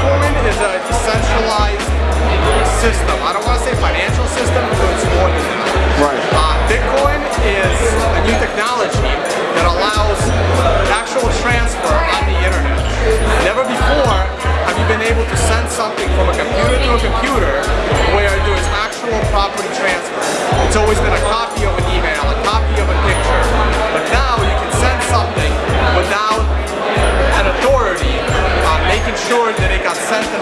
Bitcoin is a decentralized system. I don't want to say financial system, but it's more than that. Santa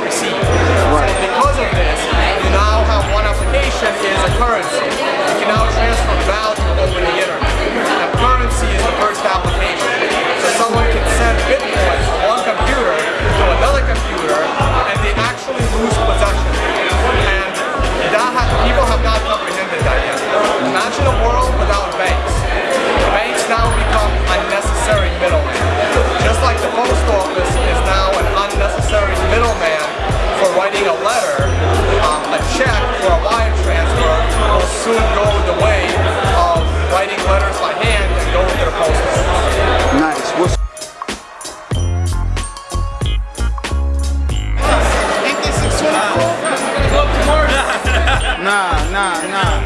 nah, nah, nah,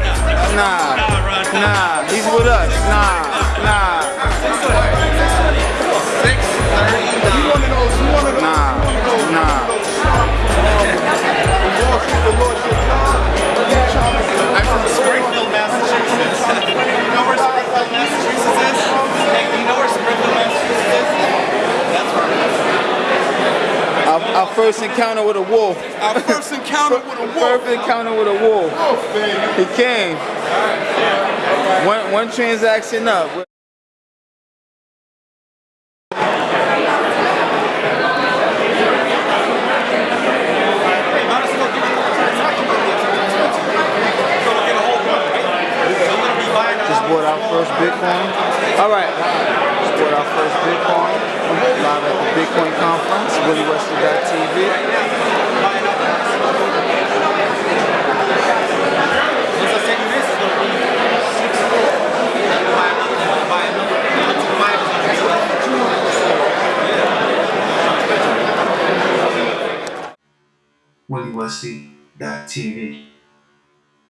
nah, nah, he's with us, nah, nah. Our first encounter with a wolf. Our first encounter with a wolf. First encounter with a wolf. He came. One, one transaction up. Just bought our first Bitcoin. All right. Just bought our first Bitcoin. Live at the Bitcoin conference. Willie Weston. TV.